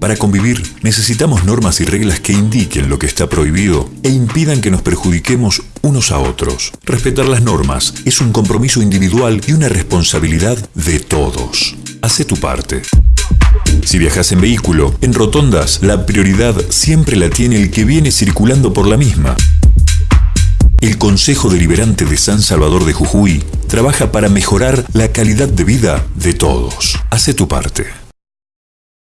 Para convivir necesitamos normas y reglas que indiquen lo que está prohibido e impidan que nos perjudiquemos unos a otros. Respetar las normas es un compromiso individual y una responsabilidad de todos. Hace tu parte. Si viajas en vehículo, en rotondas, la prioridad siempre la tiene el que viene circulando por la misma. El Consejo Deliberante de San Salvador de Jujuy trabaja para mejorar la calidad de vida de todos. Hace tu parte.